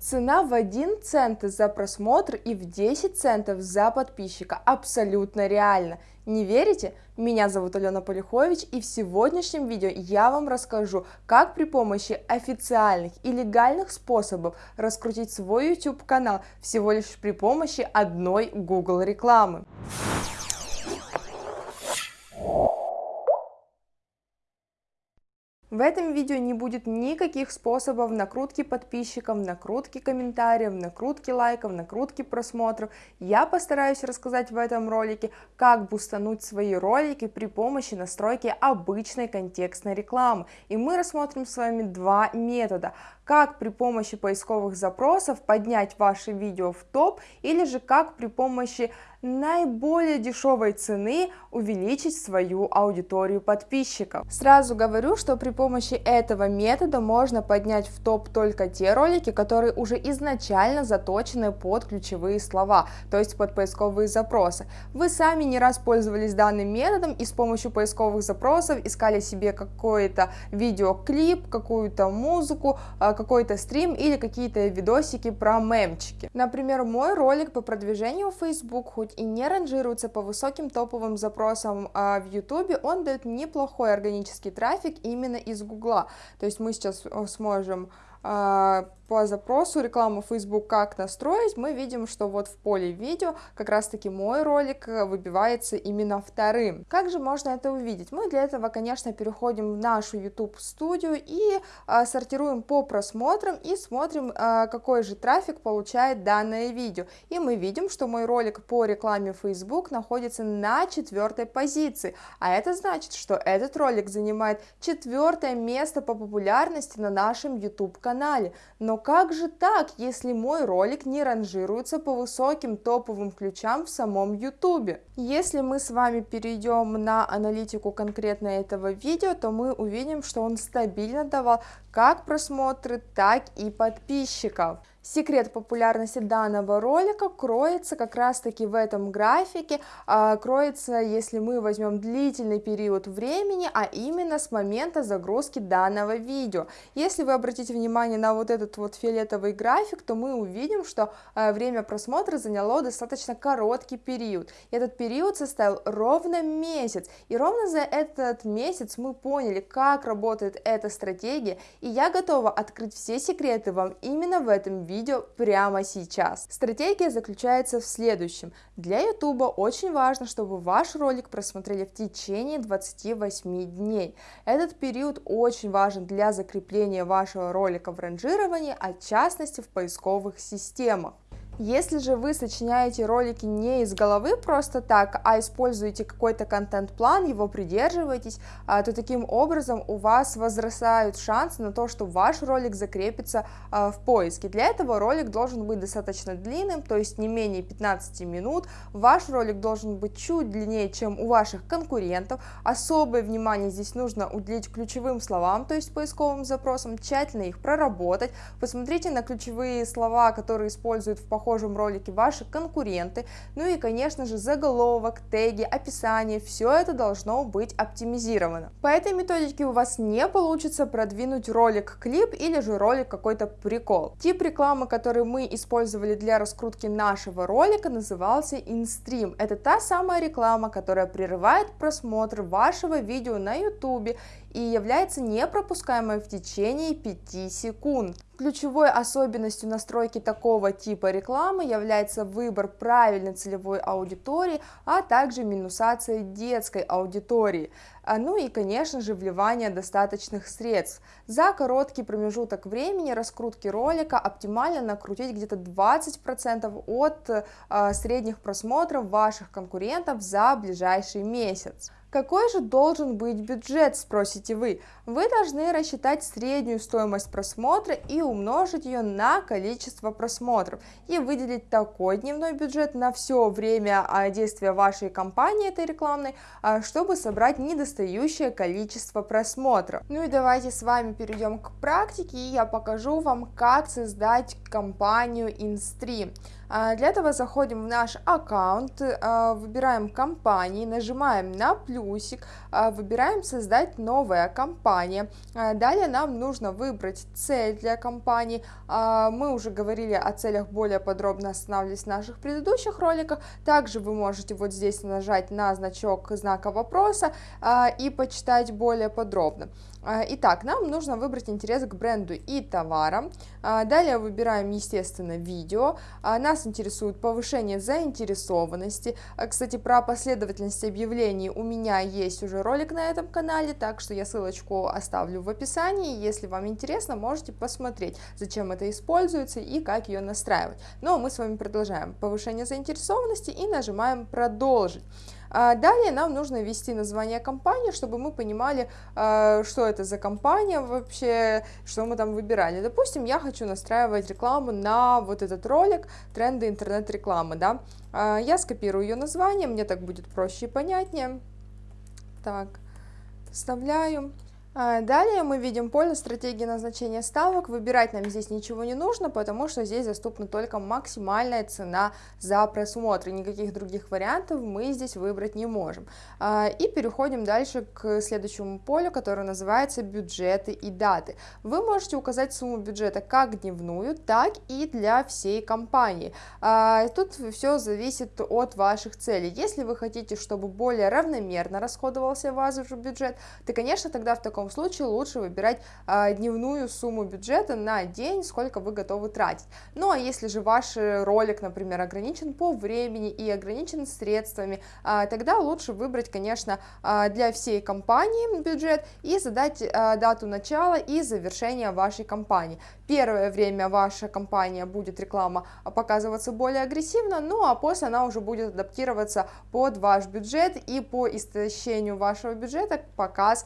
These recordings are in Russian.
Цена в 1 цент за просмотр и в 10 центов за подписчика. Абсолютно реально. Не верите? Меня зовут Алена Полихович и в сегодняшнем видео я вам расскажу, как при помощи официальных и легальных способов раскрутить свой YouTube канал всего лишь при помощи одной Google рекламы. В этом видео не будет никаких способов накрутки подписчиков, накрутки комментариев, накрутки лайков, накрутки просмотров. Я постараюсь рассказать в этом ролике, как бустануть свои ролики при помощи настройки обычной контекстной рекламы. И мы рассмотрим с вами два метода. Как при помощи поисковых запросов поднять ваши видео в топ или же как при помощи наиболее дешевой цены увеличить свою аудиторию подписчиков. Сразу говорю, что при помощи этого метода можно поднять в топ только те ролики, которые уже изначально заточены под ключевые слова, то есть под поисковые запросы. Вы сами не раз пользовались данным методом и с помощью поисковых запросов искали себе какой-то видеоклип, какую-то музыку, а, какой-то стрим или какие-то видосики про мемчики. Например, мой ролик по продвижению в Facebook хоть и не ранжируется по высоким топовым запросам а, в YouTube, он дает неплохой органический трафик именно из Гугла. То есть мы сейчас э, сможем по запросу рекламу Facebook как настроить, мы видим, что вот в поле видео как раз таки мой ролик э, выбивается именно вторым. Как же можно это увидеть? Мы для этого, конечно, переходим в нашу YouTube студию и а, сортируем по просмотрам и смотрим, а, какой же трафик получает данное видео. И мы видим, что мой ролик по рекламе Facebook находится на четвертой позиции, а это значит, что этот ролик занимает четвертое место по популярности на нашем YouTube канале. Но как же так, если мой ролик не ранжируется по высоким топовым ключам в самом YouTube? Если мы с вами перейдем на аналитику конкретно этого видео, то мы увидим, что он стабильно давал как просмотры, так и подписчиков. Секрет популярности данного ролика кроется как раз таки в этом графике, а, кроется, если мы возьмем длительный период времени, а именно с момента загрузки данного видео. Если вы обратите внимание на вот этот вот фиолетовый график, то мы увидим, что а, время просмотра заняло достаточно короткий период. Этот период составил ровно месяц, и ровно за этот месяц мы поняли, как работает эта стратегия, и я готова открыть все секреты вам именно в этом видео видео прямо сейчас. Стратегия заключается в следующем. Для YouTube очень важно, чтобы ваш ролик просмотрели в течение 28 дней. Этот период очень важен для закрепления вашего ролика в ранжировании, а в частности в поисковых системах. Если же вы сочиняете ролики не из головы просто так, а используете какой-то контент-план, его придерживаетесь, а, то таким образом у вас возрастают шансы на то, что ваш ролик закрепится а, в поиске. Для этого ролик должен быть достаточно длинным, то есть не менее 15 минут. Ваш ролик должен быть чуть длиннее, чем у ваших конкурентов. Особое внимание здесь нужно уделить ключевым словам, то есть поисковым запросам, тщательно их проработать. Посмотрите на ключевые слова, которые используют в походе похожем ролике ваши конкуренты, ну и, конечно же, заголовок, теги, описание, все это должно быть оптимизировано. По этой методике у вас не получится продвинуть ролик-клип или же ролик какой-то прикол. Тип рекламы, который мы использовали для раскрутки нашего ролика, назывался InStream. Это та самая реклама, которая прерывает просмотр вашего видео на YouTube и является непропускаемой в течение 5 секунд. Ключевой особенностью настройки такого типа рекламы является выбор правильной целевой аудитории, а также минусация детской аудитории. А, ну и, конечно же, вливание достаточных средств. За короткий промежуток времени раскрутки ролика оптимально накрутить где-то 20% от а, средних просмотров ваших конкурентов за ближайший месяц. Какой же должен быть бюджет, спросите вы? Вы должны рассчитать среднюю стоимость просмотра и умножить ее на количество просмотров и выделить такой дневной бюджет на все время а, действия вашей кампании этой рекламной, а, чтобы собрать недостающее количество просмотров. Ну и давайте с вами перейдем к практике и я покажу вам, как создать кампанию InStream. А, для этого заходим в наш аккаунт, а, выбираем компании, нажимаем на плюсик, а, выбираем создать новая компания. Далее нам нужно выбрать цель для компании. Мы уже говорили о целях более подробно, останавливались в наших предыдущих роликах. Также вы можете вот здесь нажать на значок знака вопроса и почитать более подробно. А, итак, нам нужно выбрать интерес к бренду и товарам. А, далее выбираем, естественно, видео. А, нас интересует повышение заинтересованности. Кстати, про последовательность объявлений у меня есть уже ролик на этом канале, так что я ссылочку оставлю в описании. Если вам интересно, можете посмотреть, зачем это используется и как ее настраивать. Но ну, мы с вами продолжаем. Повышение заинтересованности и нажимаем «Продолжить». А далее нам нужно ввести название компании, чтобы мы понимали, а, что это за компания вообще, что мы там выбирали. Допустим, я хочу настраивать рекламу на вот этот ролик «Тренды интернет-рекламы». Да? А, я скопирую ее название, мне так будет проще и понятнее. Так, вставляю. А, далее мы видим поле стратегии назначения ставок. Выбирать нам здесь ничего не нужно, потому что здесь доступна только максимальная цена за просмотр. Никаких других вариантов мы здесь выбрать не можем. А, и переходим дальше к следующему полю, которое называется бюджеты и даты. Вы можете указать сумму бюджета как дневную, так и для всей компании. А, тут все зависит от ваших целей. Если вы хотите, чтобы более равномерно расходовался ваш бюджет, то, конечно, тогда в таком таком случае лучше выбирать а, дневную сумму бюджета на день, сколько вы готовы тратить. Ну а если же ваш ролик, например, ограничен по времени и ограничен средствами, а, тогда лучше выбрать, конечно, а, для всей компании бюджет и задать дату начала и завершения вашей кампании. Первое время ваша компания будет реклама показываться более агрессивно, ну а после она уже будет адаптироваться под ваш бюджет и по истощению вашего бюджета показ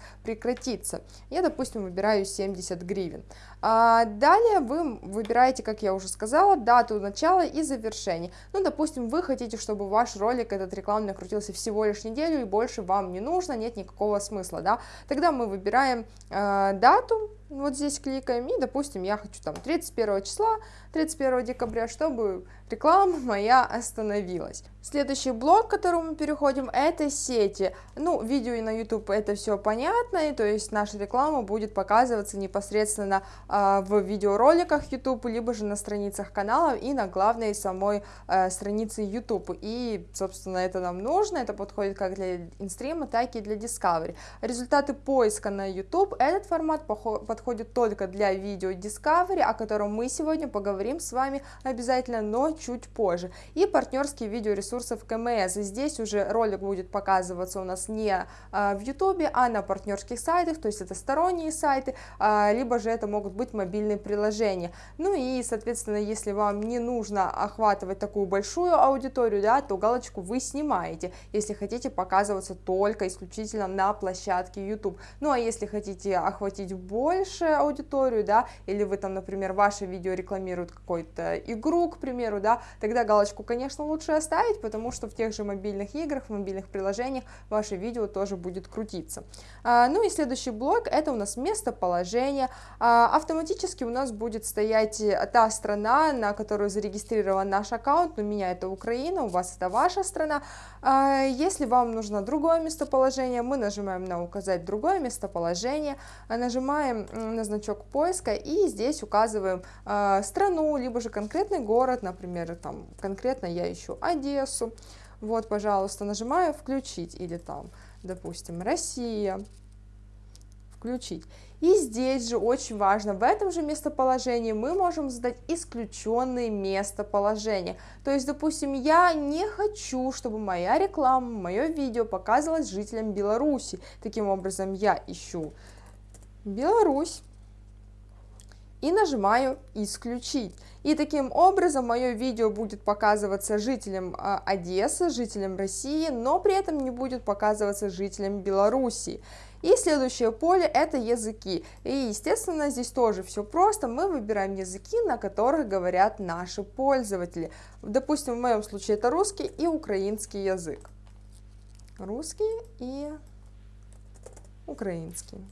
прекратится. Я, допустим, выбираю 70 гривен. А далее вы выбираете, как я уже сказала, дату начала и завершения. Ну, допустим, вы хотите, чтобы ваш ролик, этот рекламный, крутился всего лишь неделю и больше вам не нужно, нет никакого смысла, да. Тогда мы выбираем э, дату, вот здесь кликаем, и, допустим, я хочу там 31 числа, 31 декабря, чтобы реклама моя остановилась. Следующий блок, к которому мы переходим, это сети. Ну, видео и на YouTube это все понятно, и, то есть наша реклама будет показываться непосредственно э, в видеороликах YouTube, либо же на страницах канала и на главной самой э, странице YouTube. И, собственно, это нам нужно, это подходит как для инстрима, так и для Discovery. Результаты поиска на YouTube, этот формат подходит только для видео Discovery, о котором мы сегодня поговорим с вами обязательно, но чуть позже. И партнерские видеоресурсы в КМС. Здесь уже ролик будет показываться у нас не а, в YouTube, а на партнерских сайтах, то есть это сторонние сайты, а, либо же это могут быть мобильные приложения. Ну и, соответственно, если вам не нужно охватывать такую большую аудиторию, да, то галочку вы снимаете, если хотите показываться только исключительно на площадке YouTube. Ну а если хотите охватить больше аудиторию, да, или вы там, например, ваше видео рекламируют какую-то игру, к примеру, да, тогда галочку, конечно, лучше оставить, потому что в тех же мобильных играх, в мобильных приложениях ваше видео тоже будет крутиться. А, ну и следующий блок, это у нас местоположение. А, автоматически у нас будет стоять та страна, на которую зарегистрирован наш аккаунт, у меня это Украина, у вас это ваша страна. А, если вам нужно другое местоположение, мы нажимаем на указать другое местоположение, нажимаем на значок поиска и здесь указываем страну, либо же конкретный город, например, там конкретно я ищу Одессу, вот, пожалуйста, нажимаю «Включить» или там, допустим, «Россия», «Включить». И здесь же очень важно, в этом же местоположении мы можем задать исключенные местоположения. То есть, допустим, я не хочу, чтобы моя реклама, мое видео показывалось жителям Беларуси. Таким образом, я ищу Беларусь и нажимаю «Исключить». И таким образом мое видео будет показываться жителям а, Одессы, жителям России, но при этом не будет показываться жителям Беларуси. И следующее поле это языки. И естественно здесь тоже все просто. Мы выбираем языки, на которых говорят наши пользователи. Допустим, в моем случае это русский и украинский язык. Русский и украинский.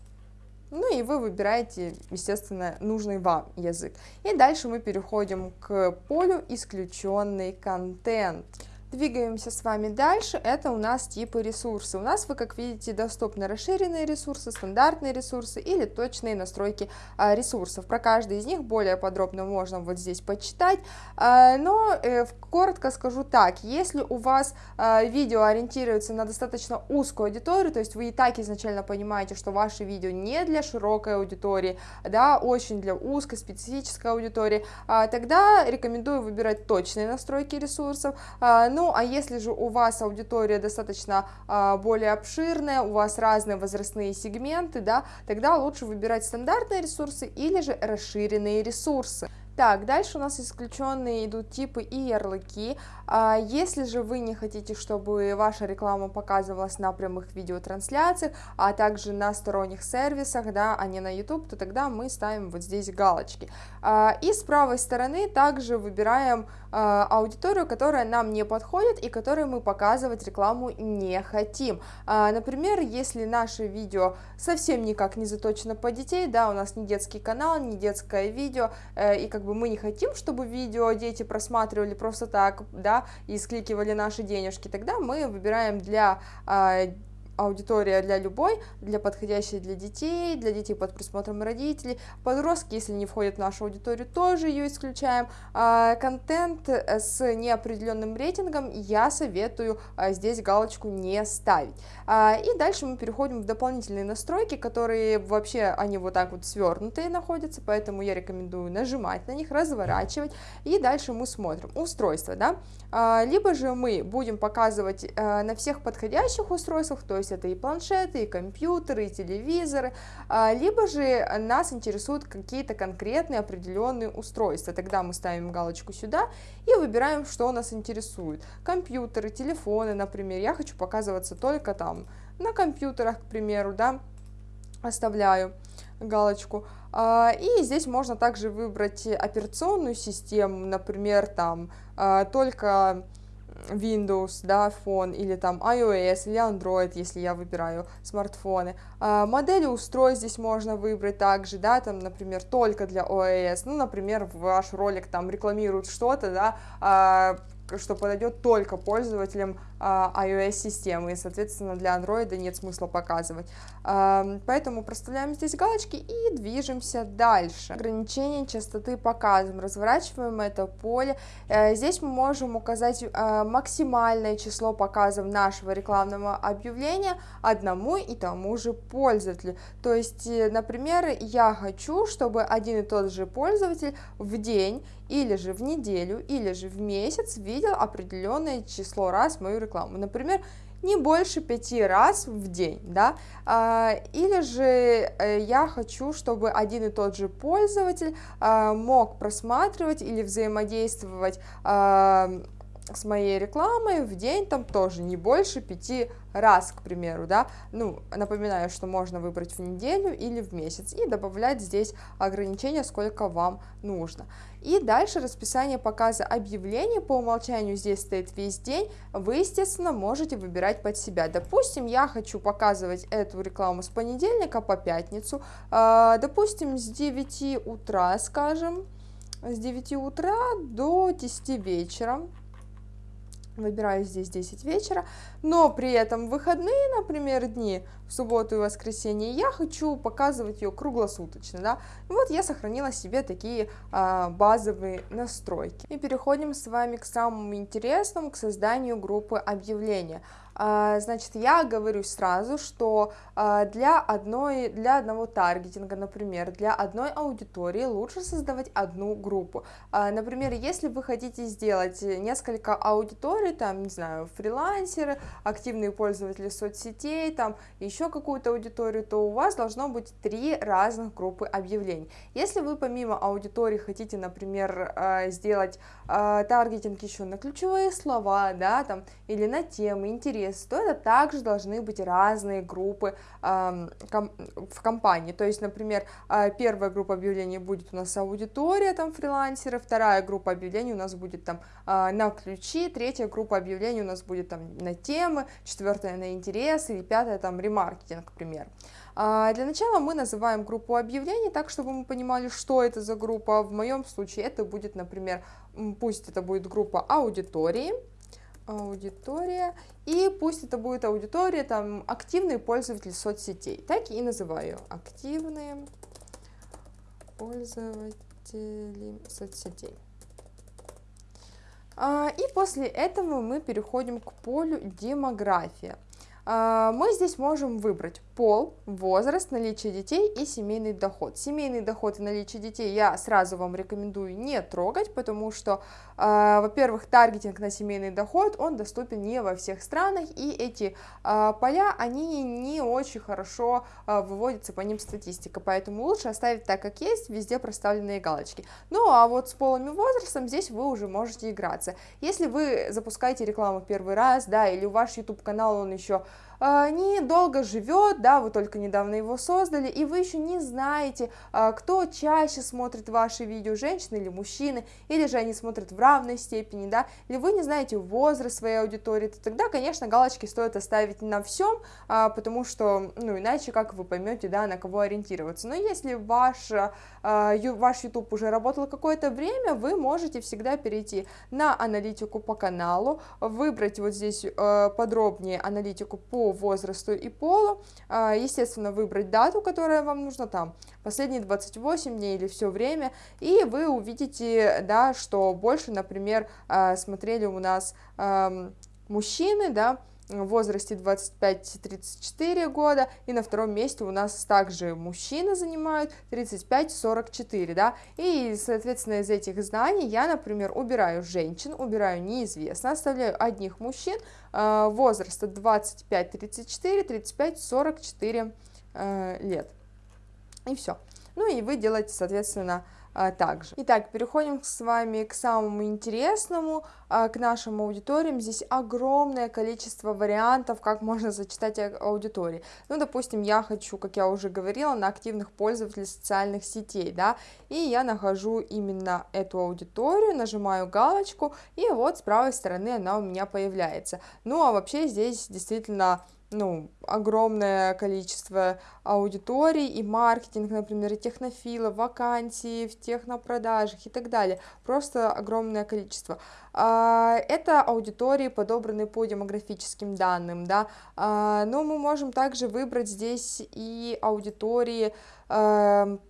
Ну и вы выбираете, естественно, нужный вам язык. И дальше мы переходим к полю «Исключенный контент». Двигаемся с вами дальше, это у нас типы ресурсы. У нас, вы как видите, доступны расширенные ресурсы, стандартные ресурсы или точные настройки а, ресурсов. Про каждый из них более подробно можно вот здесь почитать, а, но э, коротко скажу так, если у вас а, видео ориентируется на достаточно узкую аудиторию, то есть вы и так изначально понимаете, что ваше видео не для широкой аудитории, да, очень для узкой специфической аудитории, тогда рекомендую выбирать точные настройки ресурсов, но ну, а если же у вас аудитория достаточно а, более обширная, у вас разные возрастные сегменты, да, тогда лучше выбирать стандартные ресурсы или же расширенные ресурсы. Так, дальше у нас исключенные идут типы и ярлыки. А если же вы не хотите, чтобы ваша реклама показывалась на прямых видеотрансляциях, а также на сторонних сервисах, да, а не на YouTube, то тогда мы ставим вот здесь галочки. А, и с правой стороны также выбираем аудиторию, которая нам не подходит и которой мы показывать рекламу не хотим. Например, если наше видео совсем никак не заточено по детей, да, у нас не детский канал, не детское видео, э, и как бы бы мы не хотим, чтобы видео дети просматривали просто так, да, и скликивали наши денежки, тогда мы выбираем для а, аудитория для любой, для подходящей для детей, для детей под присмотром родителей. Подростки, если не входят в нашу аудиторию, тоже ее исключаем. А, контент с неопределенным рейтингом я советую а, здесь галочку не ставить. А, и дальше мы переходим в дополнительные настройки, которые вообще, они вот так вот свернутые находятся, поэтому я рекомендую нажимать на них, разворачивать, и дальше мы смотрим. Устройство, да, либо же мы будем показывать на всех подходящих устройствах, то есть есть это и планшеты, и компьютеры, и телевизоры, а, либо же нас интересуют какие-то конкретные определенные устройства. Тогда мы ставим галочку сюда и выбираем, что нас интересует. Компьютеры, телефоны, например. Я хочу показываться только там на компьютерах, к примеру, да, оставляю галочку. А, и здесь можно также выбрать операционную систему, например, там а, только Windows, да, phone, или там iOS, или Android, если я выбираю смартфоны. А, модели устройств здесь можно выбрать также, да, там, например, только для iOS, ну, например, ваш ролик там рекламирует что-то, да, а, что подойдет только пользователям iOS-системы, и, соответственно, для Android нет смысла показывать. А, поэтому проставляем здесь галочки и движемся дальше. Ограничение частоты показываем, разворачиваем это поле. Э, здесь мы можем указать а, максимальное число показов нашего рекламного объявления одному и тому же пользователю. То есть, э, например, я хочу, чтобы один и тот же пользователь в день или же в неделю, или же в месяц видел определенное число раз мою рекламу. Например, не больше пяти раз в день, да, а, или же э, я хочу, чтобы один и тот же пользователь а, мог просматривать или взаимодействовать а, с моей рекламой в день там тоже не больше пяти раз, к примеру, да, ну, напоминаю, что можно выбрать в неделю или в месяц и добавлять здесь ограничения, сколько вам нужно. И дальше расписание показа объявлений, по умолчанию здесь стоит весь день, вы, естественно, можете выбирать под себя. Допустим, я хочу показывать эту рекламу с понедельника по пятницу, а, допустим, с 9 утра, скажем, с 9 утра до 10 вечера, выбираю здесь 10 вечера, но при этом выходные, например, дни, в субботу и воскресенье, я хочу показывать ее круглосуточно, да, вот я сохранила себе такие а, базовые настройки. И переходим с вами к самому интересному, к созданию группы объявления. А, значит, я говорю сразу, что а, для, одной, для одного таргетинга, например, для одной аудитории лучше создавать одну группу. А, например, если вы хотите сделать несколько аудиторий, там, не знаю, фрилансеры, активные пользователи соцсетей, там, еще какую-то аудиторию, то у вас должно быть три разных группы объявлений. Если вы помимо аудитории хотите, например, сделать таргетинг еще на ключевые слова, да, там, или на темы, интересы, то это также должны быть разные группы э, ком в компании. То есть, например, э, первая группа объявлений будет у нас аудитория, там, фрилансеры, вторая группа объявлений у нас будет там э, на ключи, третья группа объявлений у нас будет там на темы, четвертая на интересы и пятая там ремаркетинг, к примеру. А, для начала мы называем группу объявлений так, чтобы мы понимали, что это за группа. В моем случае это будет, например, пусть это будет группа аудитории, аудитория, и пусть это будет аудитория, там, активные пользователи соцсетей, так и называю, активные пользователи соцсетей. А, и после этого мы переходим к полю демография. А, мы здесь можем выбрать пол, возраст, наличие детей и семейный доход. Семейный доход и наличие детей я сразу вам рекомендую не трогать, потому что, э, во-первых, таргетинг на семейный доход, он доступен не во всех странах, и эти э, поля, они не очень хорошо э, выводятся по ним статистика, поэтому лучше оставить так, как есть, везде проставленные галочки. Ну, а вот с полом и возрастом здесь вы уже можете играться. Если вы запускаете рекламу первый раз, да, или ваш YouTube-канал, он еще недолго живет, да, вы только недавно его создали, и вы еще не знаете, а, кто чаще смотрит ваши видео, женщины или мужчины, или же они смотрят в равной степени, да, или вы не знаете возраст своей аудитории, то тогда, конечно, галочки стоит оставить на всем, а, потому что, ну, иначе как вы поймете, да, на кого ориентироваться. Но если ваш, ваш YouTube уже работал какое-то время, вы можете всегда перейти на аналитику по каналу, выбрать вот здесь подробнее аналитику по возрасту и полу, а, естественно, выбрать дату, которая вам нужна, там, последние 28 дней или все время, и вы увидите, да, что больше, например, а, смотрели у нас мужчины, да, в возрасте 25-34 года, и на втором месте у нас также мужчины занимают 35-44, да, и, соответственно, из этих знаний я, например, убираю женщин, убираю неизвестно, оставляю одних мужчин э, возраста 25-34, 35-44 э, лет, и все. Ну и вы делаете, соответственно, также. Итак, переходим с вами к самому интересному, а, к нашим аудиториям. Здесь огромное количество вариантов, как можно зачитать аудитории. Ну, допустим, я хочу, как я уже говорила, на активных пользователей социальных сетей, да, и я нахожу именно эту аудиторию, нажимаю галочку, и вот с правой стороны она у меня появляется. Ну, а вообще здесь действительно ну, огромное количество аудиторий и маркетинг, например, и технофилов, вакансии в технопродажах и так далее. Просто огромное количество. А, это аудитории, подобранные по демографическим данным, да, а, но мы можем также выбрать здесь и аудитории эм,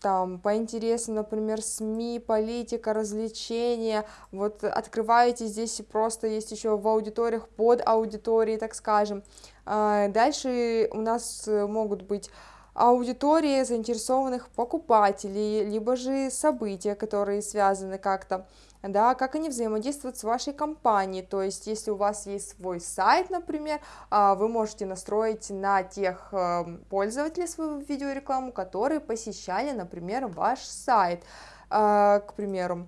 там по интересам, например, СМИ, политика, развлечения, вот открываете здесь просто есть еще в аудиториях под аудиторией, так скажем. А, дальше у нас могут быть аудитории заинтересованных покупателей, либо же события, которые связаны как-то да, как они взаимодействуют с вашей компанией, то есть если у вас есть свой сайт, например, а, вы можете настроить на тех эм, пользователей свою видеорекламу, которые посещали, например, ваш сайт, а, к примеру,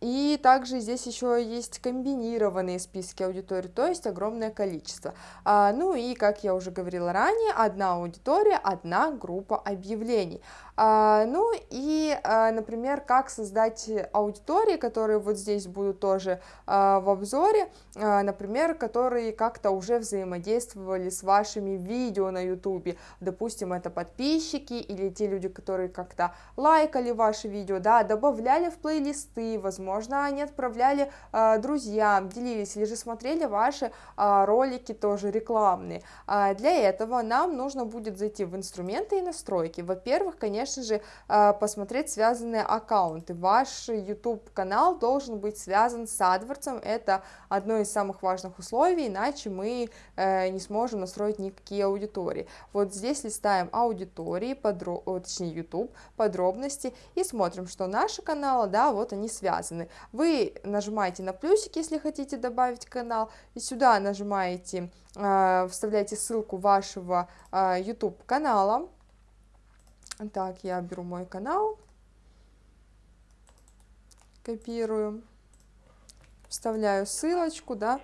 и также здесь еще есть комбинированные списки аудиторий, то есть огромное количество. А, ну и, как я уже говорила ранее, одна аудитория, одна группа объявлений. А, ну и, а, например, как создать аудитории, которые вот здесь будут тоже а, в обзоре, например, которые как-то уже взаимодействовали с вашими видео на YouTube. Допустим, это подписчики или те люди, которые как-то лайкали ваши видео, да, добавляли в плейлисты, возможно, они отправляли друзьям, делились или же смотрели ваши ролики тоже рекламные. Для этого нам нужно будет зайти в инструменты и настройки. Во-первых, конечно же, э, посмотреть связанные аккаунты. Ваш YouTube канал должен быть связан с AdWords, это одно из самых важных условий, иначе мы э, не сможем настроить никакие аудитории. Вот здесь листаем аудитории, подро... точнее YouTube, подробности и смотрим, что наши каналы, да, вот они связаны. Вы нажимаете на плюсик, если хотите добавить канал, и сюда нажимаете, э, вставляете ссылку вашего э, YouTube канала. Так, я беру мой канал, копирую, вставляю ссылочку, да,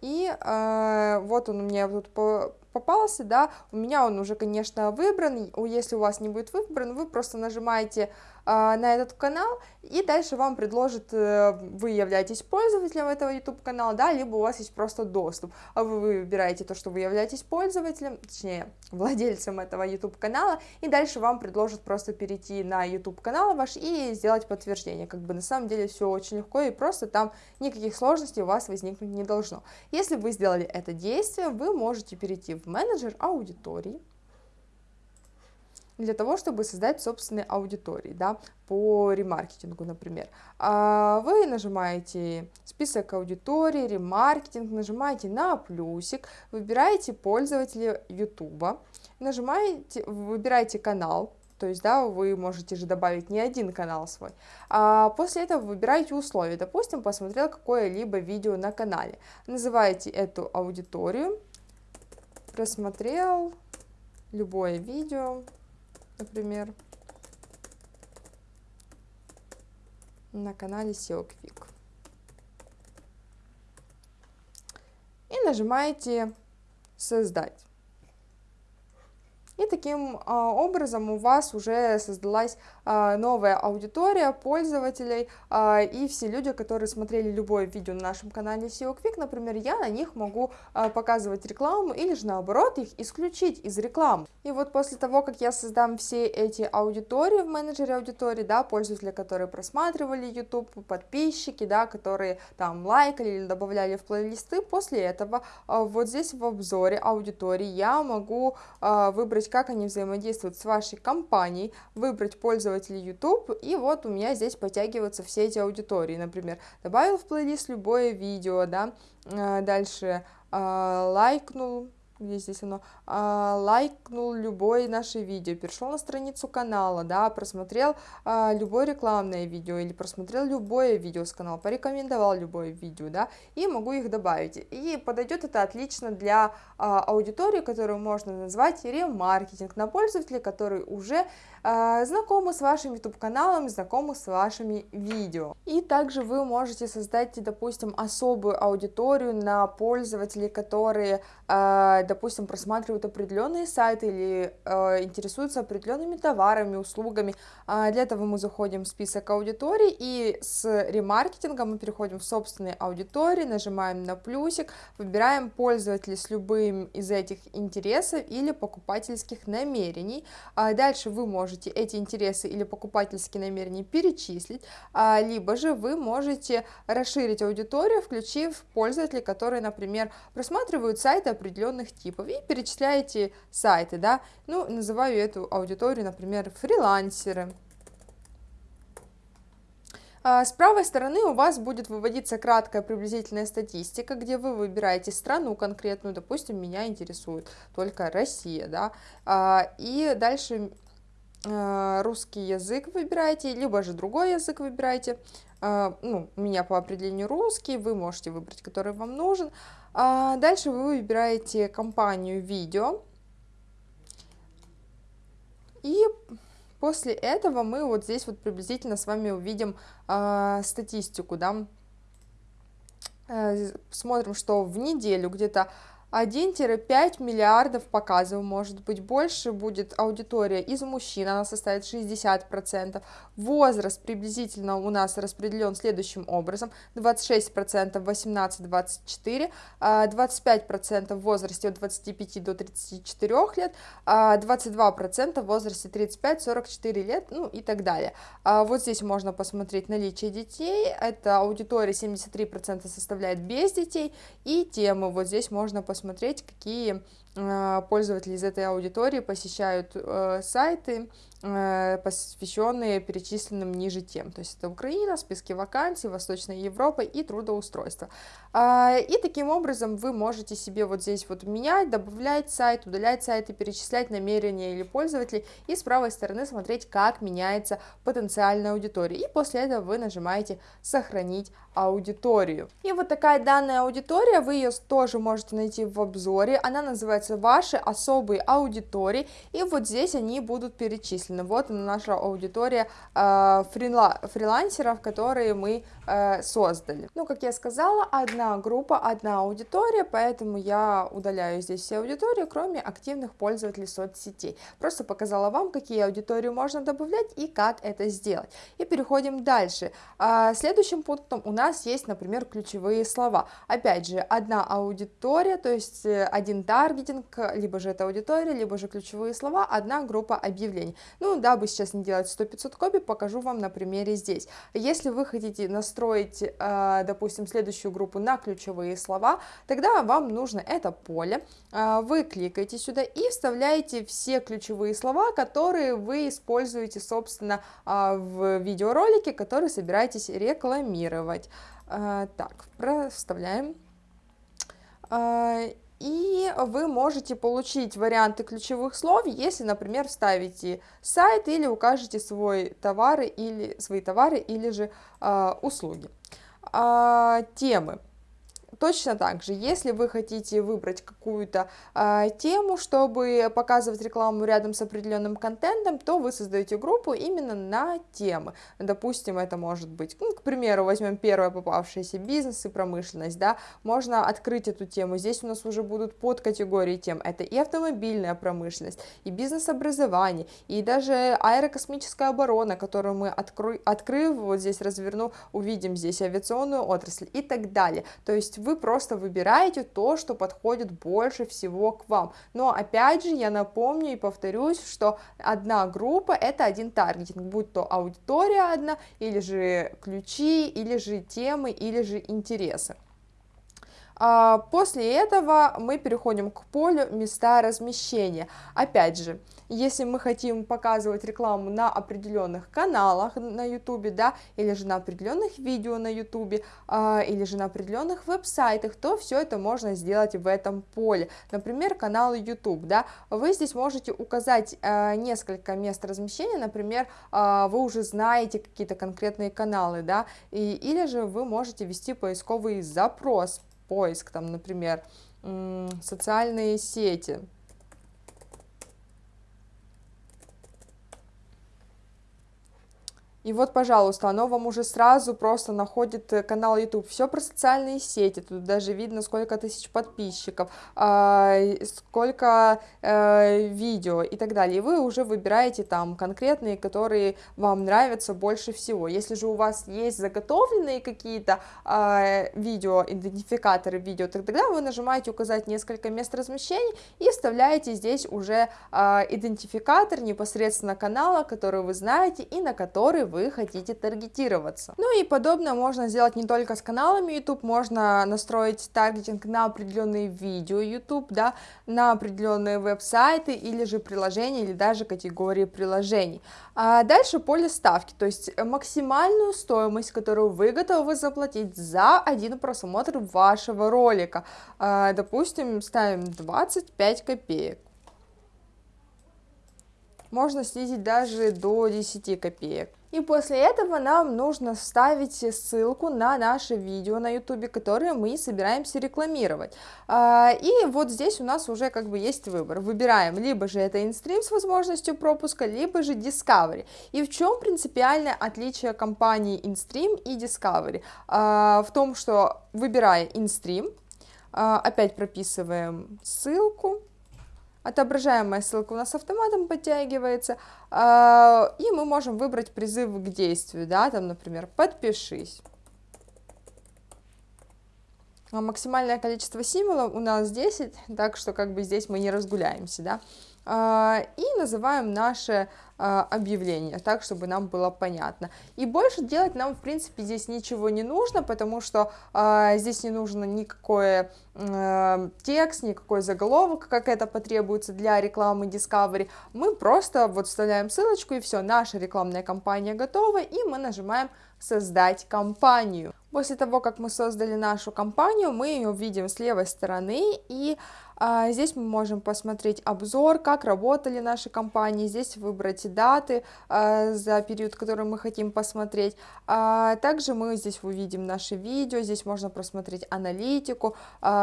и э, вот он у меня тут по попался, да, у меня он уже, конечно, выбран, если у вас не будет выбран, вы просто нажимаете на этот канал, и дальше вам предложит, э, вы являетесь пользователем этого YouTube канала, да, либо у вас есть просто доступ, а вы выбираете то, что вы являетесь пользователем, точнее, владельцем этого YouTube канала, и дальше вам предложат просто перейти на YouTube канал ваш и сделать подтверждение, как бы на самом деле все очень легко и просто, там никаких сложностей у вас возникнуть не должно. Если вы сделали это действие, вы можете перейти в менеджер аудитории, для того, чтобы создать собственные аудитории, да, по ремаркетингу, например. А, вы нажимаете список аудитории, ремаркетинг, нажимаете на плюсик, выбираете пользователя YouTube, нажимаете, выбираете канал, то есть, да, вы можете же добавить не один канал свой. А после этого выбираете условия. Допустим, посмотрел какое-либо видео на канале. Называете эту аудиторию, просмотрел любое видео, например, на канале SEO Quick. И нажимаете «Создать». И таким а, образом у вас уже создалась новая аудитория пользователей, а, и все люди, которые смотрели любое видео на нашем канале SEO Quick, например, я на них могу показывать рекламу или же наоборот их исключить из рекламы. И вот после того, как я создам все эти аудитории в менеджере аудитории, да, пользователи, которые просматривали YouTube, подписчики, да, которые там лайкали или добавляли в плейлисты, после этого вот здесь в обзоре аудитории я могу выбрать как они взаимодействуют с вашей компанией, выбрать пользователей YouTube, и вот у меня здесь подтягиваются все эти аудитории, например, добавил в плейлист любое видео, да, э, дальше э, лайкнул, где здесь оно, а, лайкнул любое наше видео, перешел на страницу канала, да, просмотрел а, любое рекламное видео или просмотрел любое видео с канала, порекомендовал любое видео, да, и могу их добавить. И подойдет это отлично для а, аудитории, которую можно назвать ремаркетинг, на пользователей, которые уже а, знакомы с вашим YouTube каналом, знакомы с вашими видео. И также вы можете создать, допустим, особую аудиторию на пользователей, которые, а, допустим, просматривают определенные сайты или а, интересуются определенными товарами, услугами. Для этого мы заходим в список аудиторий и с ремаркетингом мы переходим в собственные аудитории, нажимаем на плюсик, выбираем пользователей с любым из этих интересов или покупательских намерений. Дальше вы можете эти интересы или покупательские намерения перечислить, а, либо же вы можете расширить аудиторию, включив пользователей, которые, например, просматривают сайты определенных типов и перечисляете сайты, да, ну, называю эту аудиторию, например, фрилансеры. А, с правой стороны у вас будет выводиться краткая приблизительная статистика, где вы выбираете страну конкретную, допустим, меня интересует только Россия, да, а, и дальше Э, русский язык выбираете, либо же другой язык выбираете. Ну, у меня по определению русский, вы можете выбрать, который вам нужен. А дальше вы выбираете компанию видео. И после этого мы вот здесь вот приблизительно с вами увидим э, статистику, да. Смотрим, что в неделю где-то 1-5 миллиардов показов, может быть больше, будет аудитория из мужчин, она составит 60%. Возраст приблизительно у нас распределен следующим образом, 26% 18-24, 25% в возрасте от 25 до 34 лет, 22% в возрасте 35-44 лет, ну и так далее. А вот здесь можно посмотреть наличие детей, это аудитория 73% составляет без детей, и темы вот здесь можно посмотреть посмотреть, какие пользователи из этой аудитории посещают э, сайты, э, посвященные перечисленным ниже тем. То есть это Украина, списки вакансий, Восточная Европа и трудоустройство. А, и таким образом вы можете себе вот здесь вот менять, добавлять сайт, удалять сайты, перечислять намерения или пользователей и с правой стороны смотреть, как меняется потенциальная аудитория. И после этого вы нажимаете «Сохранить аудиторию». И вот такая данная аудитория, вы ее тоже можете найти в обзоре. Она называется называются ваши особые аудитории, и вот здесь они будут перечислены. Вот наша аудитория э, фрила, фрилансеров, которые мы э, создали. Ну, как я сказала, одна группа, одна аудитория, поэтому я удаляю здесь все аудитории, кроме активных пользователей соцсетей. Просто показала вам, какие аудитории можно добавлять и как это сделать. И переходим дальше. А, следующим пунктом у нас есть, например, ключевые слова. Опять же, одна аудитория, то есть э, один таргетинг, либо же это аудитория, либо же ключевые слова, одна группа объявлений. Ну, дабы сейчас не делать 100-500 копий, покажу вам на примере здесь. Если вы хотите настроить, э, допустим, следующую группу на ключевые слова, тогда вам нужно это поле, э, вы кликаете сюда и вставляете все ключевые слова, которые вы используете, собственно, в видеоролике, который собираетесь рекламировать. Так, проставляем и вы можете получить варианты ключевых слов, если, например, вставите сайт или укажете свой товары или, свои товары или же э, услуги. Э, темы. Точно так же, если вы хотите выбрать какую-то э, тему, чтобы показывать рекламу рядом с определенным контентом, то вы создаете группу именно на темы. Допустим, это может быть, ну, к примеру, возьмем первое попавшееся бизнес и промышленность, да, можно открыть эту тему. Здесь у нас уже будут подкатегории тем. Это и автомобильная промышленность, и бизнес-образование, и даже аэрокосмическая оборона, которую мы, открой, открыв, вот здесь разверну, увидим здесь авиационную отрасль и так далее. То есть вы просто выбираете то, что подходит больше всего к вам. Но опять же, я напомню и повторюсь, что одна группа это один таргетинг, будь то аудитория одна, или же ключи, или же темы, или же интересы. А, после этого мы переходим к полю места размещения. Опять же, если мы хотим показывать рекламу на определенных каналах на YouTube, да, или же на определенных видео на YouTube, э, или же на определенных веб-сайтах, то все это можно сделать в этом поле. Например, канал YouTube, да, вы здесь можете указать э, несколько мест размещения, например, э, вы уже знаете какие-то конкретные каналы, да, и, или же вы можете ввести поисковый запрос, поиск, там, например, социальные сети, И вот, пожалуйста, оно вам уже сразу просто находит э, канал YouTube. Все про социальные сети, тут даже видно, сколько тысяч подписчиков, э, сколько э, видео и так далее. И вы уже выбираете там конкретные, которые вам нравятся больше всего. Если же у вас есть заготовленные какие-то э, видео, идентификаторы видео, тогда вы нажимаете указать несколько мест размещения и вставляете здесь уже э, идентификатор непосредственно канала, который вы знаете и на который вы вы хотите таргетироваться. Ну и подобное можно сделать не только с каналами YouTube, можно настроить таргетинг на определенные видео YouTube, да, на определенные веб-сайты или же приложения, или даже категории приложений. А дальше поле ставки, то есть максимальную стоимость, которую вы готовы заплатить за один просмотр вашего ролика. А, допустим, ставим 25 копеек. Можно снизить даже до 10 копеек. И после этого нам нужно вставить ссылку на наше видео на YouTube, которое мы собираемся рекламировать. А, и вот здесь у нас уже как бы есть выбор. Выбираем либо же это InStream с возможностью пропуска, либо же Discovery. И в чем принципиальное отличие компании InStream и Discovery? А, в том, что выбирая InStream, а, опять прописываем ссылку, отображаемая ссылка у нас автоматом подтягивается, а, и мы можем выбрать призыв к действию, да, там, например, подпишись. А максимальное количество символов у нас 10, так что как бы здесь мы не разгуляемся, да. А, и называем наше а, объявление, так, чтобы нам было понятно. И больше делать нам, в принципе, здесь ничего не нужно, потому что э, здесь не нужно никакой э, текст, никакой заголовок, как это потребуется для рекламы Discovery. Мы просто вот вставляем ссылочку, и все, наша рекламная кампания готова, и мы нажимаем «Создать кампанию». После того, как мы создали нашу компанию, мы ее видим с левой стороны, и здесь мы можем посмотреть обзор, как работали наши компании, здесь выбрать даты а, за период, который мы хотим посмотреть. А, также мы здесь увидим наши видео, здесь можно просмотреть аналитику,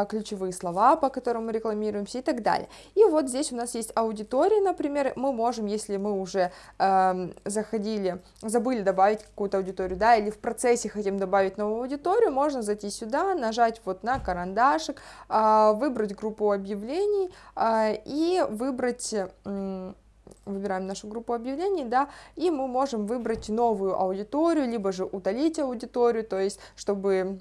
ключевые слова, по которым мы рекламируемся и так далее. И вот здесь у нас есть аудитория, например, мы можем, если мы уже заходили, забыли добавить какую-то аудиторию, да, или в процессе хотим добавить новую аудиторию, можно зайти сюда, нажать вот на карандашик, выбрать группу объявлений а, и выбрать выбираем нашу группу объявлений, да, и мы можем выбрать новую аудиторию, либо же удалить аудиторию, то есть, чтобы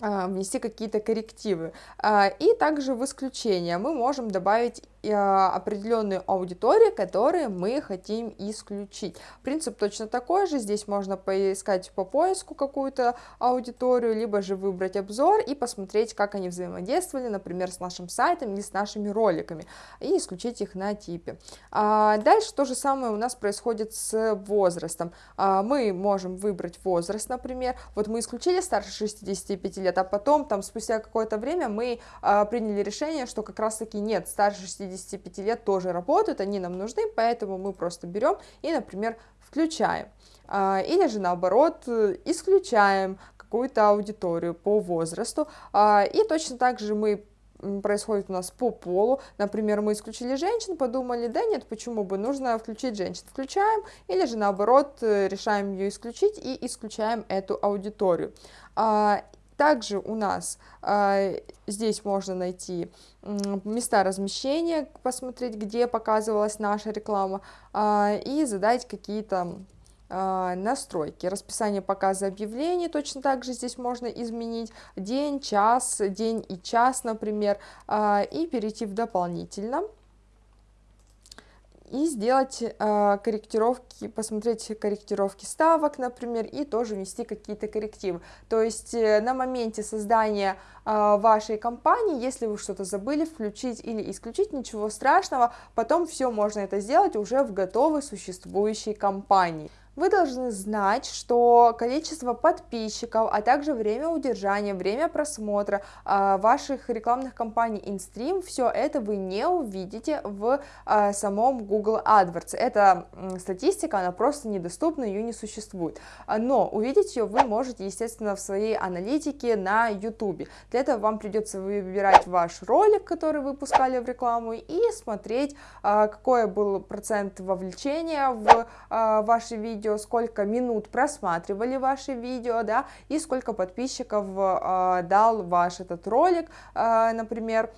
а, внести какие-то коррективы. А, и также в исключение мы можем добавить определенную аудиторию, которые мы хотим исключить. Принцип точно такой же, здесь можно поискать по поиску какую-то аудиторию, либо же выбрать обзор и посмотреть, как они взаимодействовали, например, с нашим сайтом или с нашими роликами, и исключить их на типе. А дальше то же самое у нас происходит с возрастом. А мы можем выбрать возраст, например, вот мы исключили старше 65 лет, а потом, там, спустя какое-то время мы а, приняли решение, что как раз-таки нет, старше 65 65 лет тоже работают, они нам нужны, поэтому мы просто берем и, например, включаем. А, или же наоборот, исключаем какую-то аудиторию по возрасту. А, и точно так же мы происходит у нас по полу. Например, мы исключили женщин, подумали, да нет, почему бы, нужно включить женщин. Включаем, или же наоборот, э, решаем ее исключить и исключаем эту аудиторию. Также у нас э, здесь можно найти э, места размещения, посмотреть, где показывалась наша реклама, э, и задать какие-то настройки. Расписание показа объявлений точно так же здесь можно изменить. День, час, день и час, например, и перейти в дополнительно и сделать э, корректировки, посмотреть корректировки ставок, например, и тоже внести какие-то коррективы. То есть э, на моменте создания э, вашей компании, если вы что-то забыли включить или исключить, ничего страшного, потом все можно это сделать уже в готовой существующей компании. Вы должны знать, что количество подписчиков, а также время удержания, время просмотра э, ваших рекламных кампаний InStream, все это вы не увидите в э, самом Google AdWords. Эта статистика, она просто недоступна, ее не существует. Но увидеть ее вы можете, естественно, в своей аналитике на YouTube. Для этого вам придется выбирать ваш ролик, который вы пускали в рекламу, и смотреть, какой был процент вовлечения в ваши видео, видео, сколько минут просматривали ваши видео, да, и сколько подписчиков э, дал ваш этот ролик, э, например,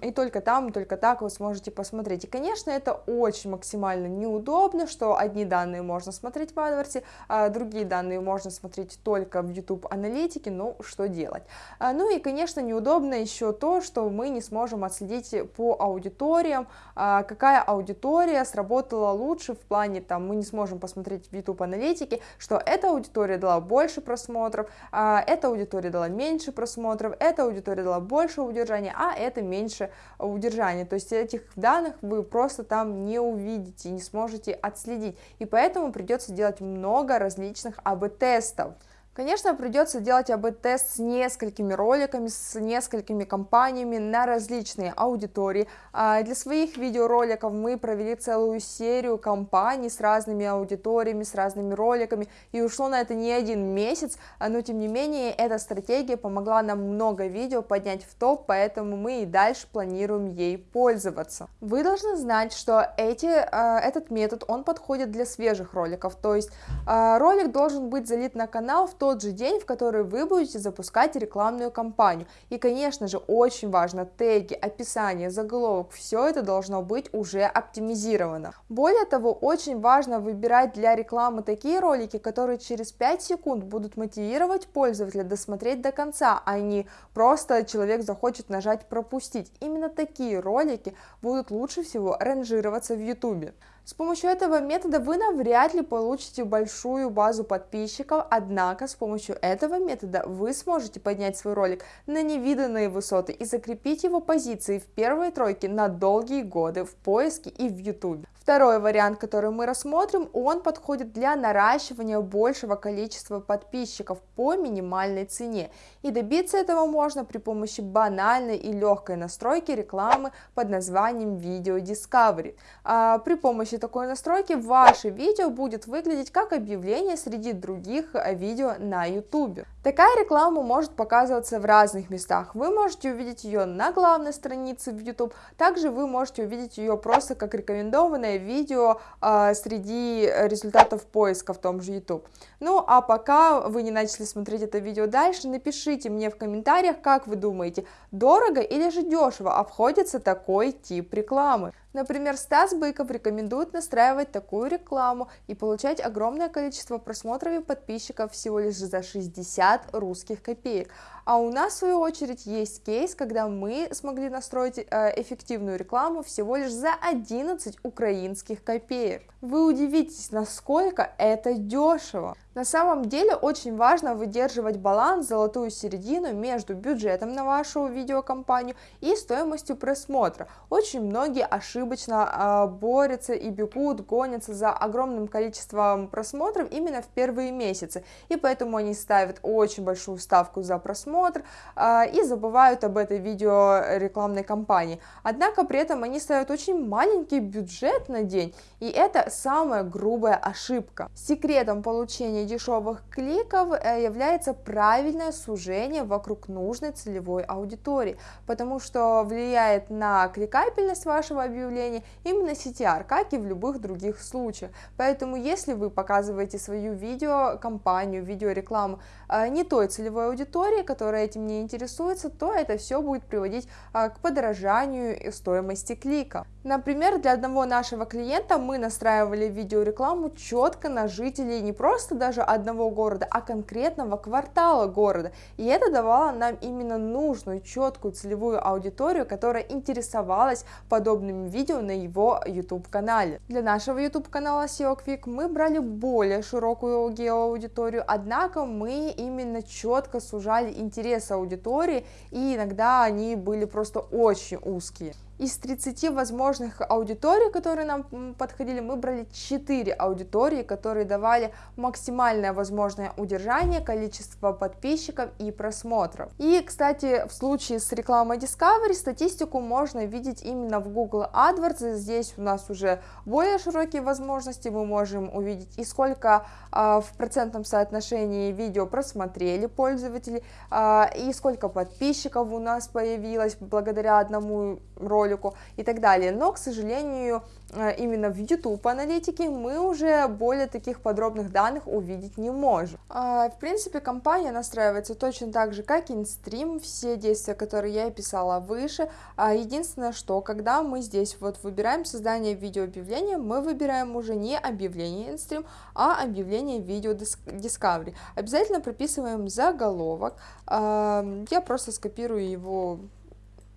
и только там, только так вы сможете посмотреть. И, конечно, это очень максимально неудобно, что одни данные можно смотреть в AdWords, а другие данные можно смотреть только в YouTube аналитике, ну, что делать. А, ну и, конечно, неудобно еще то, что мы не сможем отследить по аудиториям, а, какая аудитория сработала лучше в плане, там, мы не сможем посмотреть в YouTube аналитике, что эта аудитория дала больше просмотров, а, эта аудитория дала меньше просмотров, эта аудитория дала больше удержания, а это меньше меньше удержания. То есть этих данных вы просто там не увидите, не сможете отследить. И поэтому придется делать много различных АБ-тестов. Конечно, придется делать АБ-тест с несколькими роликами, с несколькими компаниями на различные аудитории. А для своих видеороликов мы провели целую серию компаний с разными аудиториями, с разными роликами, и ушло на это не один месяц, а, но тем не менее эта стратегия помогла нам много видео поднять в топ, поэтому мы и дальше планируем ей пользоваться. Вы должны знать, что эти, а, этот метод, он подходит для свежих роликов, то есть ролик должен быть залит на канал в тот же день, в который вы будете запускать рекламную кампанию. И, конечно же, очень важно теги, описание, заголовок, все это должно быть уже оптимизировано. Более того, очень важно выбирать для рекламы такие ролики, которые через 5 секунд будут мотивировать пользователя досмотреть до конца, а не просто человек захочет нажать пропустить. Именно такие ролики будут лучше всего ранжироваться в YouTube. С помощью этого метода вы навряд ли получите большую базу подписчиков, однако с помощью этого метода вы сможете поднять свой ролик на невиданные высоты и закрепить его позиции в первой тройке на долгие годы в поиске и в YouTube. Второй вариант, который мы рассмотрим, он подходит для наращивания большего количества подписчиков по минимальной цене. И добиться этого можно при помощи банальной и легкой настройки рекламы под названием Video Discovery. А, при помощи такой настройки ваше видео будет выглядеть как объявление среди других э, видео на YouTube. Такая реклама может показываться в разных местах. Вы можете увидеть ее на главной странице в YouTube, также вы можете увидеть ее просто как рекомендованное видео э, среди результатов поиска в том же YouTube. Ну, а пока вы не начали смотреть это видео дальше, напишите мне в комментариях, как вы думаете, дорого или же дешево обходится такой тип рекламы. Например, Стас Быков рекомендует настраивать такую рекламу и получать огромное количество просмотров и подписчиков всего лишь за 60 русских копеек. А у нас, в свою очередь, есть кейс, когда мы смогли настроить э, эффективную рекламу всего лишь за 11 украинских копеек. Вы удивитесь, насколько это дешево. На самом деле очень важно выдерживать баланс, золотую середину между бюджетом на вашу видеокомпанию и стоимостью просмотра. Очень многие ошибочно э, борются и бегут, гонятся за огромным количеством просмотров именно в первые месяцы, и поэтому они ставят очень большую ставку за просмотр э, и забывают об этой видео рекламной кампании. Однако при этом они ставят очень маленький бюджет на день, и это самая грубая ошибка. Секретом получения дешевых кликов э, является правильное сужение вокруг нужной целевой аудитории, потому что влияет на кликабельность вашего объявления именно CTR, как и в любых других случаях. Поэтому если вы показываете свою видеокомпанию, видеорекламу не той целевой аудитории, которая этим не интересуется, то это все будет приводить э, к подорожанию стоимости клика. Например, для одного нашего клиента мы настраивали видеорекламу четко на жителей не просто даже одного города, а конкретного квартала города. И это давало нам именно нужную, четкую целевую аудиторию, которая интересовалась подобными видео на его YouTube канале. Для нашего YouTube канала SEO Quick мы брали более широкую геоаудиторию, однако мы именно четко сужали интересы аудитории, и иногда они были просто очень узкие. Из 30 возможных аудиторий, которые нам подходили, мы брали 4 аудитории, которые давали максимальное возможное удержание, количество подписчиков и просмотров. И, кстати, в случае с рекламой Discovery статистику можно видеть именно в Google AdWords. Здесь у нас уже более широкие возможности. Мы можем увидеть и сколько э, в процентном соотношении видео просмотрели пользователи, э, и сколько подписчиков у нас появилось благодаря одному ролику ролику и так далее. Но, к сожалению, э, именно в YouTube аналитике мы уже более таких подробных данных увидеть не можем. А, в принципе, компания настраивается точно так же, как InStream, все действия, которые я описала выше. А, единственное, что когда мы здесь вот выбираем создание видеообъявления, мы выбираем уже не объявление InStream, а объявление видео Discovery. Обязательно прописываем заголовок. А, я просто скопирую его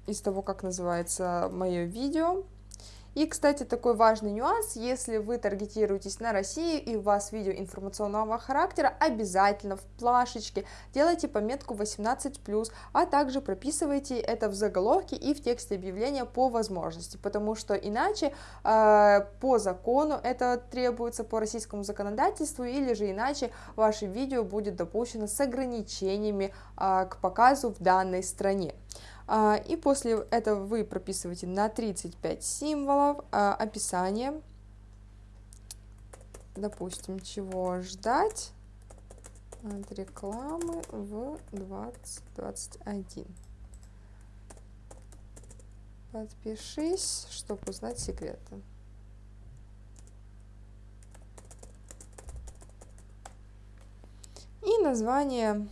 из того, как называется мое видео. И, кстати, такой важный нюанс, если вы таргетируетесь на Россию и у вас видео информационного характера, обязательно в плашечке делайте пометку 18+, а также прописывайте это в заголовке и в тексте объявления по возможности, потому что иначе э, по закону это требуется по российскому законодательству, или же иначе ваше видео будет допущено с ограничениями э, к показу в данной стране. А, и после этого вы прописываете на 35 символов а, описание, допустим, чего ждать от рекламы в 2021. Подпишись, чтобы узнать секреты. И название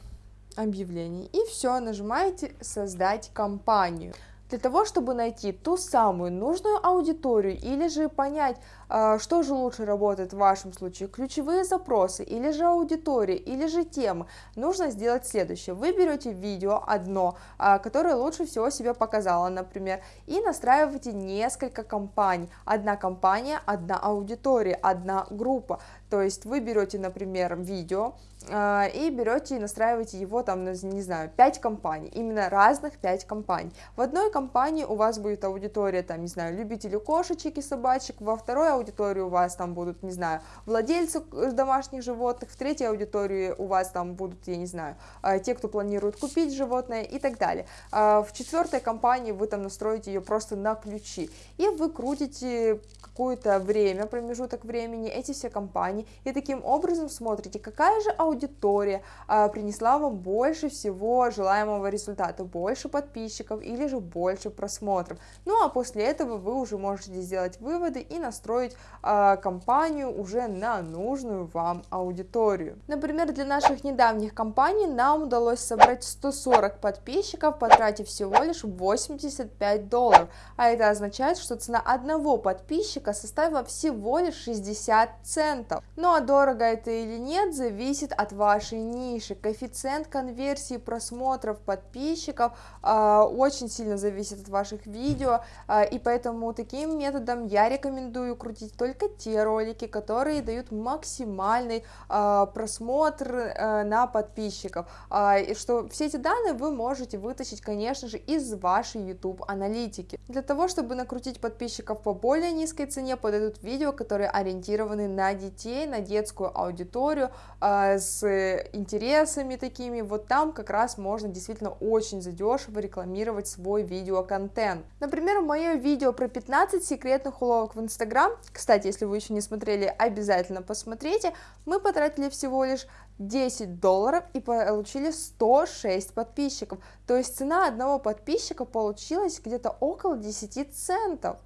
объявлений. И все, нажимаете «Создать компанию». Для того, чтобы найти ту самую нужную аудиторию или же понять, что же лучше работает в вашем случае, ключевые запросы или же аудитория, или же темы, нужно сделать следующее. Вы берете видео одно, а, которое лучше всего себя показало, например, и настраиваете несколько компаний. Одна компания, одна аудитория, одна группа. То есть вы берете, например, видео э, и берете и настраиваете его там, не знаю, 5 компаний, именно разных 5 компаний. В одной компании у вас будет аудитория, там, не знаю, любители кошечек и собачек, во второй аудитории у вас там будут, не знаю, владельцы домашних животных, в третьей аудитории у вас там будут, я не знаю, э, те, кто планирует купить животное и так далее. Э, в четвертой компании вы там настроите ее просто на ключи, и вы крутите какое-то время, промежуток времени эти все компании, и таким образом смотрите, какая же аудитория а, принесла вам больше всего желаемого результата, больше подписчиков или же больше просмотров. Ну а после этого вы уже можете сделать выводы и настроить а, компанию уже на нужную вам аудиторию. Например, для наших недавних компаний нам удалось собрать 140 подписчиков, потратив всего лишь 85 долларов, а это означает, что цена одного подписчика составила всего лишь 60 центов. Ну а дорого это или нет, зависит от вашей ниши. Коэффициент конверсии просмотров подписчиков э, очень сильно зависит от ваших видео, э, и поэтому таким методом я рекомендую крутить только те ролики, которые дают максимальный э, просмотр э, на подписчиков. Э, и что все эти данные вы можете вытащить, конечно же, из вашей YouTube аналитики. Для того, чтобы накрутить подписчиков по более низкой цене подойдут видео, которые ориентированы на детей, на детскую аудиторию, э, с интересами такими, вот там как раз можно действительно очень задешево рекламировать свой видеоконтент. Например, мое видео про 15 секретных уловок в Инстаграм, кстати, если вы еще не смотрели, обязательно посмотрите, мы потратили всего лишь 10 долларов и получили 106 подписчиков, то есть цена одного подписчика получилась где-то около 10 центов.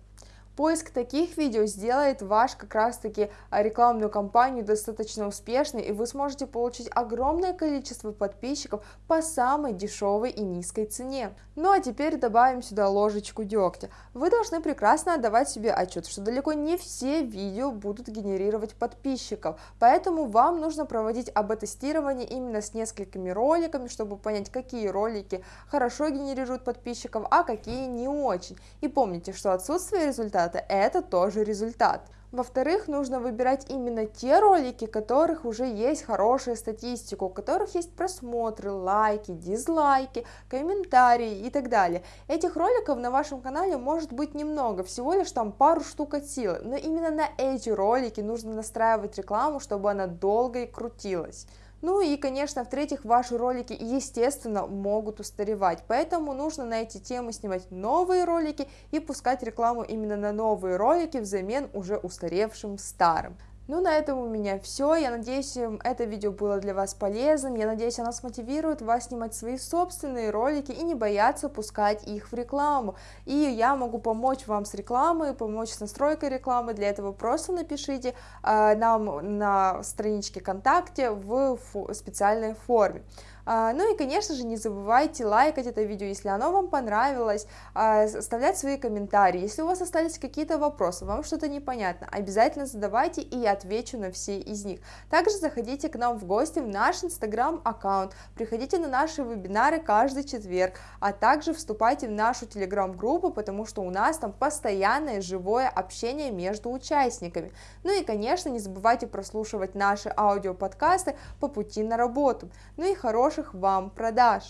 Поиск таких видео сделает ваш как раз таки а, рекламную кампанию достаточно успешной, и вы сможете получить огромное количество подписчиков по самой дешевой и низкой цене. Ну а теперь добавим сюда ложечку дегтя. Вы должны прекрасно отдавать себе отчет, что далеко не все видео будут генерировать подписчиков, поэтому вам нужно проводить АБ-тестирование именно с несколькими роликами, чтобы понять, какие ролики хорошо генерируют подписчиков, а какие не очень. И помните, что отсутствие результата результата, это тоже результат. Во-вторых, нужно выбирать именно те ролики, у которых уже есть хорошая статистика, у которых есть просмотры, лайки, дизлайки, комментарии и так далее. Этих роликов на вашем канале может быть немного, всего лишь там пару штук от силы, но именно на эти ролики нужно настраивать рекламу, чтобы она долго и крутилась. Ну и, конечно, в-третьих, ваши ролики, естественно, могут устаревать, поэтому нужно на эти темы снимать новые ролики и пускать рекламу именно на новые ролики взамен уже устаревшим старым. Ну, на этом у меня все. Я надеюсь, это видео было для вас полезным. Я надеюсь, оно смотивирует вас снимать свои собственные ролики и не бояться пускать их в рекламу. И я могу помочь вам с рекламой, помочь с настройкой рекламы. Для этого просто напишите э, нам на страничке ВКонтакте в специальной форме. А, ну и, конечно же, не забывайте лайкать это видео, если оно вам понравилось, а, оставлять свои комментарии. Если у вас остались какие-то вопросы, вам что-то непонятно, обязательно задавайте, и я отвечу на все из них. Также заходите к нам в гости в наш инстаграм-аккаунт, приходите на наши вебинары каждый четверг, а также вступайте в нашу телеграм-группу, потому что у нас там постоянное живое общение между участниками. Ну и, конечно, не забывайте прослушивать наши аудиоподкасты по пути на работу. Ну и хорошего хороших вам продаж!